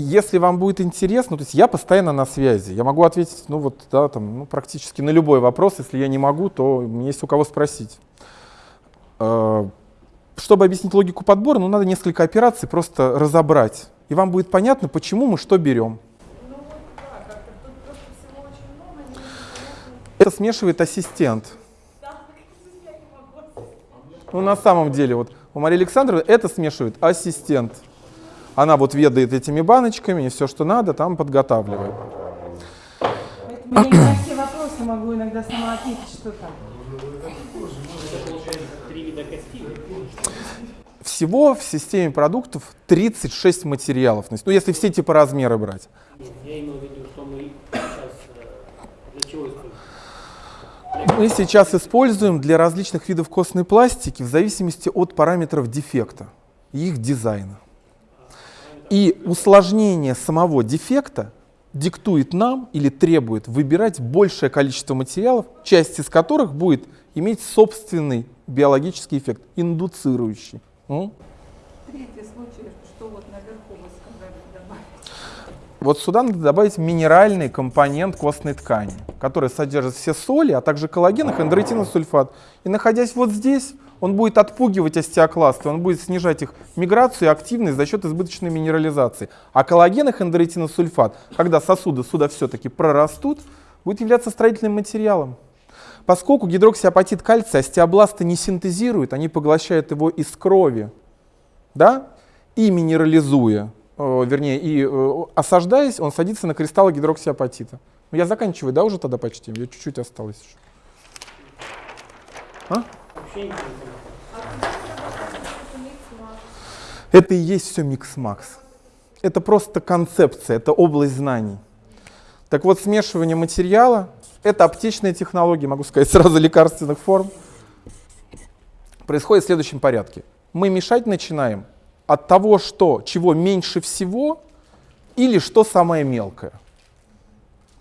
Если вам будет интересно, то есть я постоянно на связи. Я могу ответить, ну вот, да, там, ну, практически на любой вопрос. Если я не могу, то мне есть у кого спросить. Э, чтобы объяснить логику подбора, ну, надо несколько операций просто разобрать. И вам будет понятно, почему мы что берем. Это смешивает ассистент. Ну, на самом деле, вот у Марии Александровны это смешивает ассистент. Она вот ведает этими баночками, и все, что надо, там подготавливает. Поэтому я не на все вопросы могу иногда сама ответить, что там. Всего в системе продуктов 36 материалов. Ну, если все типа размеры брать. Я имею в виду, что мы сейчас э, для чего используем? Мы сейчас используем для различных видов костной пластики в зависимости от параметров дефекта и их дизайна. И усложнение самого дефекта диктует нам или требует выбирать большее количество материалов, часть из которых будет иметь собственный биологический эффект, индуцирующий. М? Третий случай, что вот наверху вы сказали добавить. Вот сюда надо добавить минеральный компонент костной ткани, который содержит все соли, а также коллаген и хондроитиновый сульфат. И находясь вот здесь, он будет отпугивать остеокласты, он будет снижать их миграцию и активность за счет избыточной минерализации. А коллаген и хондроитиновый сульфат, когда сосуды сюда все-таки прорастут, будет являться строительным материалом. Поскольку гидроксиапатит кальция остеобласты не синтезируют, они поглощают его из крови, да, и минерализуя, э, вернее, и э, осаждаясь, он садится на кристаллы гидроксиапатита. Ну, я заканчиваю, да, уже тогда почти? Я чуть-чуть осталось еще. А? Это и есть все микс-макс. Это просто концепция, это область знаний. Так вот, смешивание материала — это аптечная технология, могу сказать, сразу лекарственных форм. Происходит в следующем порядке. Мы мешать начинаем от того, что, чего меньше всего или что самое мелкое.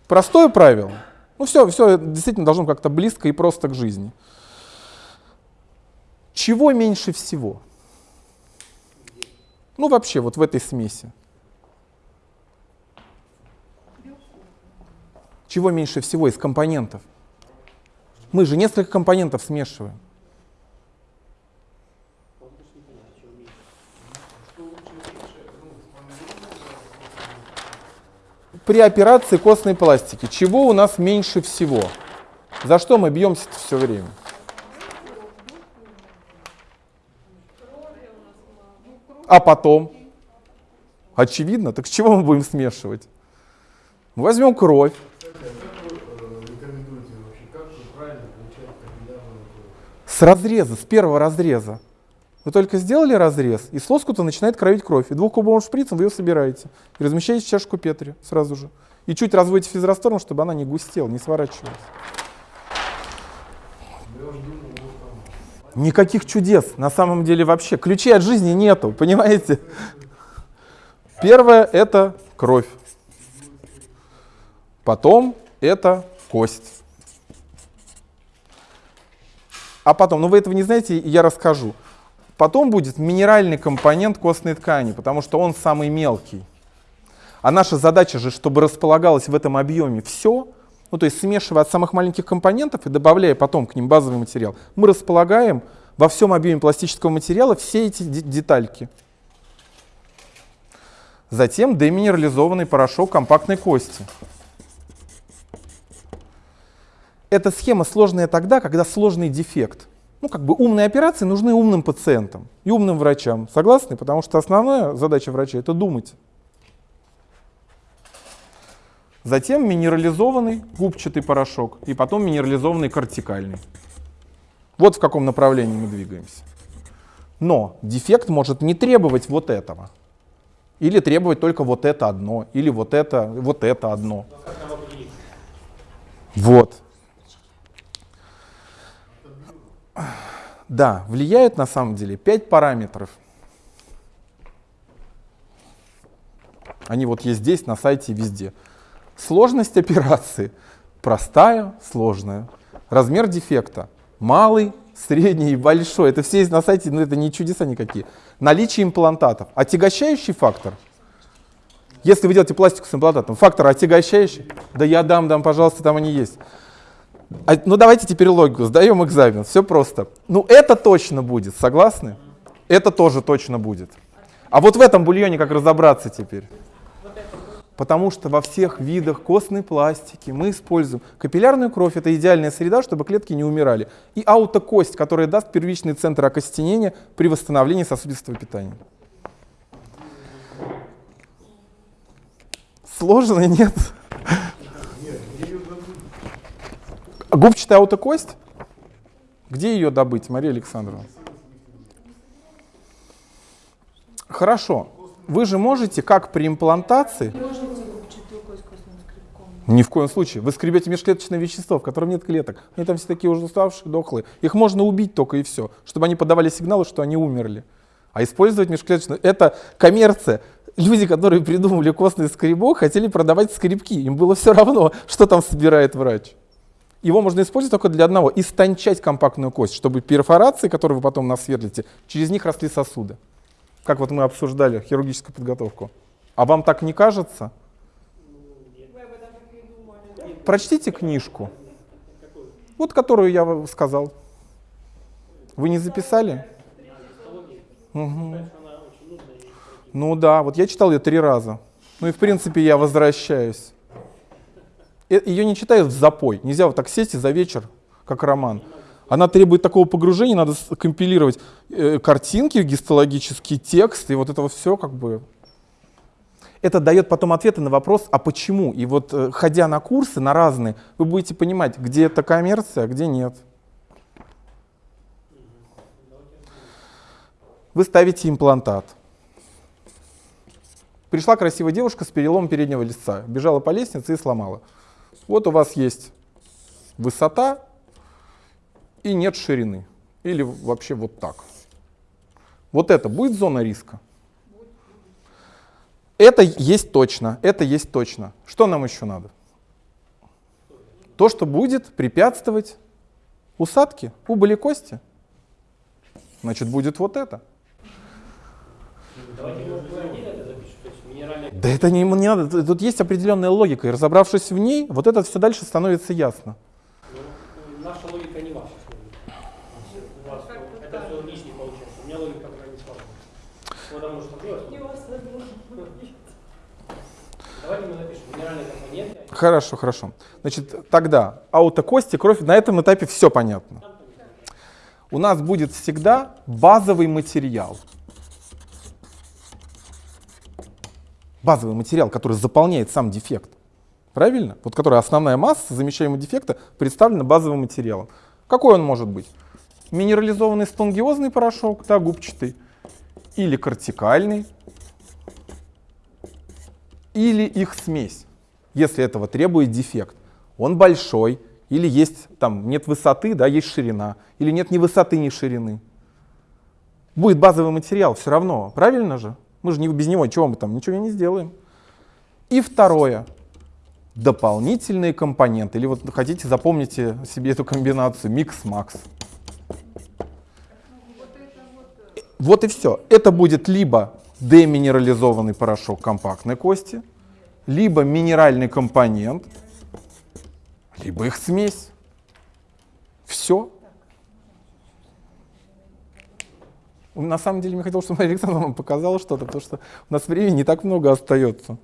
Простое правило. Ну все, все действительно должно как-то близко и просто к жизни. Чего меньше всего? Ну вообще вот в этой смеси. Чего меньше всего из компонентов? Мы же несколько компонентов смешиваем. При операции костной пластики чего у нас меньше всего? За что мы бьемся все время? А потом? Очевидно, так с чего мы будем смешивать? Мы возьмем кровь. С разреза, с первого разреза. Вы только сделали разрез, и с лоскута начинает кровить кровь. И двухкубовым шприцем вы ее собираете. И размещаете в чашку Петри сразу же. И чуть разводите физраствором, чтобы она не густела, не сворачивалась. Никаких чудес на самом деле вообще. Ключей от жизни нету, понимаете? Первое — это кровь. Потом это кость. А потом, ну вы этого не знаете, я расскажу. Потом будет минеральный компонент костной ткани, потому что он самый мелкий. А наша задача же, чтобы располагалось в этом объеме все, ну то есть смешивая от самых маленьких компонентов и добавляя потом к ним базовый материал, мы располагаем во всем объеме пластического материала все эти детальки. Затем деминерализованный порошок компактной кости. Эта схема сложная тогда, когда сложный дефект. Ну, как бы умные операции нужны умным пациентам и умным врачам. Согласны? Потому что основная задача врача — это думать. Затем минерализованный губчатый порошок и потом минерализованный кортикальный. Вот в каком направлении мы двигаемся. Но дефект может не требовать вот этого. Или требовать только вот это одно, или вот это, вот это одно. Вот. Да, влияют на самом деле пять параметров. Они вот есть здесь, на сайте, везде. Сложность операции. Простая, сложная. Размер дефекта. Малый, средний и большой. Это все есть на сайте, но это не чудеса никакие. Наличие имплантатов. Отягощающий фактор. Если вы делаете пластику с имплантатом, фактор отягощающий, да я дам, дам, пожалуйста, там они есть. А, ну давайте теперь логику, сдаем экзамен, все просто. Ну это точно будет, согласны? Это тоже точно будет. А вот в этом бульоне как разобраться теперь? Потому что во всех видах костной пластики мы используем капиллярную кровь, это идеальная среда, чтобы клетки не умирали, и аутокость, которая даст первичный центр окостенения при восстановлении сосудистого питания. Сложно, нет? Губчатая аутокость? Где ее добыть, Мария Александровна? Хорошо. Вы же можете, как при имплантации, Можете ни в коем случае, вы скребете межклеточное вещество, в котором нет клеток. Они там все такие уже уставшие, дохлые. Их можно убить только и все, чтобы они подавали сигналы, что они умерли. А использовать межклеточное — это коммерция. Люди, которые придумали костный скребок, хотели продавать скребки. Им было все равно, что там собирает врач. Его можно использовать только для одного — истончать компактную кость, чтобы перфорации, которые вы потом насверлите, через них росли сосуды. Как вот мы обсуждали хирургическую подготовку. А вам так не кажется? Прочтите книжку. Вот которую я вам сказал. Вы не записали? Мгм. Ну да, вот я читал ее три раза. Ну и в принципе я возвращаюсь. Ее не читают в запой. Нельзя вот так сесть и за вечер, как роман. Она требует такого погружения, надо компилировать э, картинки, гистологический текст, и вот это все как бы... Это дает потом ответы на вопрос, а почему? И вот э, ходя на курсы, на разные, вы будете понимать, где это коммерция, а где нет. Вы ставите имплантат. Пришла красивая девушка с переломом переднего лица, бежала по лестнице и сломала. Вот у вас есть высота и нет ширины. Или вообще вот так. Вот это будет зона риска? Это есть точно, это есть точно. Что нам еще надо? То, что будет препятствовать усадке, убыли кости. Значит, будет вот это. Да это не, не надо, тут есть определенная логика, и разобравшись в ней, вот это все дальше становится ясно. Ну, наша логика не ваша логика. У вас это все лишнее получается. У меня логика пока не сложная. Потому что Давайте мы напишем минеральные компоненты. Хорошо, хорошо. Значит, тогда аутокости, кровь, на этом этапе все понятно. У нас будет всегда базовый материал. Базовый материал, который заполняет сам дефект. Правильно? Вот который основная масса замещаемого дефекта представлена базовым материалом. Какой он может быть? Минерализованный спонгиозный порошок, да, губчатый, или кортикальный, или их смесь, если этого требует дефект. Он большой, или есть там нет высоты, да, есть ширина, или нет ни высоты, ни ширины. Будет базовый материал все равно, правильно же? Мы же не, без него чего мы там ничего не сделаем. И второе. Дополнительные компоненты. Или вот хотите, запомните себе эту комбинацию микс-макс. Вот и все. Это будет либо деминерализованный порошок компактной кости, либо минеральный компонент, либо их смесь. Все. На самом деле, я хотел, чтобы Мария Александровна вам показала что-то, потому что у нас времени не так много остается.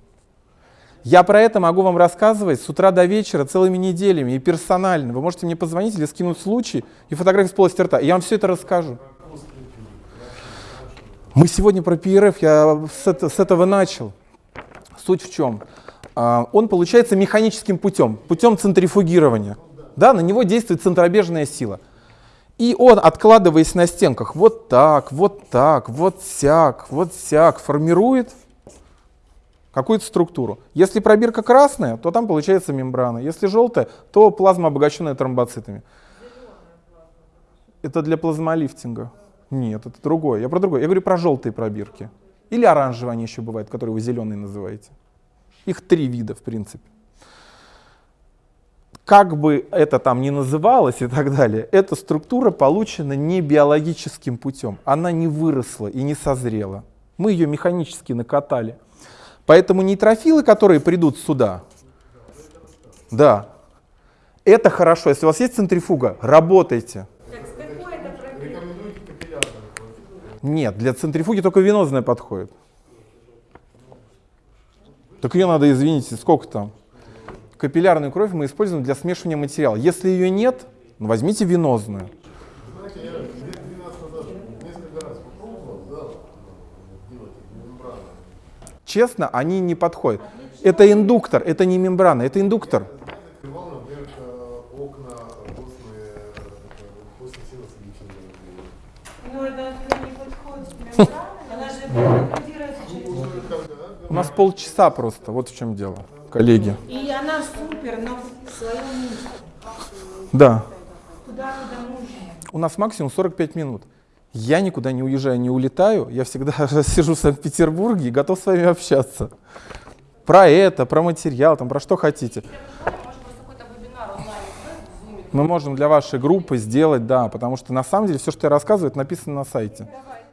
Я про это могу вам рассказывать с утра до вечера, целыми неделями и персонально. Вы можете мне позвонить или скинуть случай и фотографии с полости рта. и Я вам все это расскажу. Мы сегодня про ПРФ, я с, это- с этого начал. Суть в чем? А, Он получается механическим путем, путем центрифугирования. Да, на него действует центробежная сила. И он, откладываясь на стенках, вот так, вот так, вот сяк, вот сяк, формирует какую-то структуру. Если пробирка красная, то там получается мембрана. Если желтая, то плазма, обогащенная тромбоцитами. Это для плазмолифтинга. Нет, это другое. Я про другое. Я говорю про желтые пробирки. Или оранжевые они еще бывают, которые вы зеленые называете. Их три вида, в принципе. Как бы это там ни называлось и так далее, эта структура получена не биологическим путем. Она не выросла и не созрела. Мы ее механически накатали. Поэтому нейтрофилы, которые придут сюда, да, это хорошо. Если у вас есть центрифуга, работайте. Так с какой это программой? Рекомендуете капиллярную кровь? Нет, для центрифуги только венозная подходит. Так ее надо, извините, сколько там? Капиллярную кровь мы используем для смешивания материала. Если ее нет, ну, возьмите венозную. Знаете, я лет 12 назад несколько раз попробовал, да, ну, делать мембраны. Честно, они не подходят. Это индуктор, это не мембрана, это индуктор. Я закрывал, например, э, окна костные, э, костный синус лечения. Ну, это туда не подходит мембрана. Она же программируется через... У нас полчаса просто, вот в чем дело, коллеги. И она супер, но в своем месте. Да, куда нужно. у нас максимум 45 минут. Я никуда не уезжаю, не улетаю. Я всегда сижу в Санкт-Петербурге и готов с вами общаться. Про это, про материал, там, про что хотите. Мы можем для вашей группы сделать, да, потому что на самом деле все, что я рассказываю, это написано на сайте. Давай.